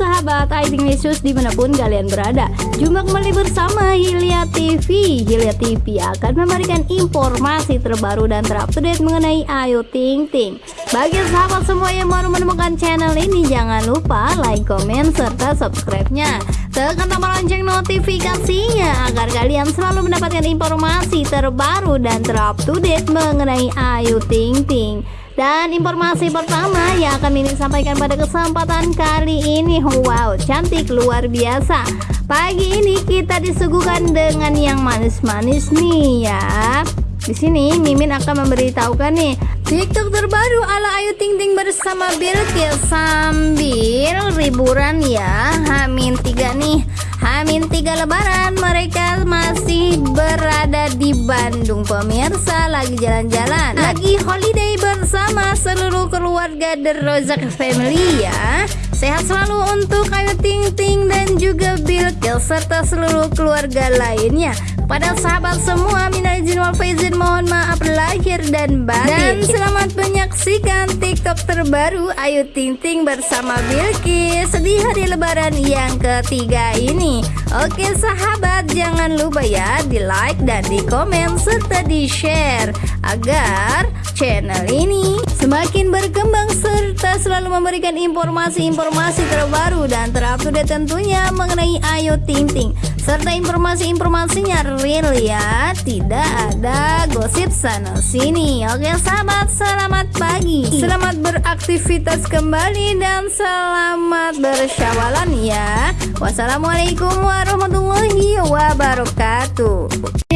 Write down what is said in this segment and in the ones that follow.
sahabat IT News di mana pun kalian berada. Jumpa kembali bersama Hilya TV Hilya TV akan memberikan informasi terbaru dan terupdate mengenai Ayu Ting Ting. Bagi sahabat semua yang baru menemukan channel ini Jangan lupa like, komen, serta subscribe-nya. Tekan tombol lonceng notifikasinya Agar kalian selalu mendapatkan informasi terbaru dan terupdate mengenai Ayu Ting Ting dan informasi pertama yang akan ini sampaikan pada kesempatan kali ini. Wow cantik luar biasa. Pagi ini kita disuguhkan dengan yang manis-manis nih ya. Di sini Mimin akan memberitahukan nih TikTok terbaru ala Ayu Ting Ting bersama Bilkis sambil liburan ya. Hamin tiga nih. Hamin tiga lebaran. Mereka masih berada di Bandung. Pemirsa lagi jalan-jalan. Lagi holiday bersama seluruh keluarga The Rozak Family ya Sehat selalu untuk Ayu Ting Ting dan juga Bilkis serta seluruh keluarga lainnya. Pada sahabat semua minal izin wal faizin mohon maaf lahir dan batin. Dan selamat menyaksikan TikTok terbaru Ayu Ting Ting bersama Bilkis Di hari lebaran yang ketiga ini. Oke sahabat jangan lupa ya di like dan di komen serta di share Agar channel ini semakin berkembang serta selalu memberikan informasi-informasi terbaru dan terupdate tentunya mengenai Ayu Ting Ting. Serta informasi-informasinya real ya tidak ada gosip sana sini oke sahabat selamat pagi. Selamat beraktivitas kembali dan selamat bersyawalan ya. Wassalamualaikum warahmatullahi wabarakatuh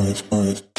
eyes, eyes.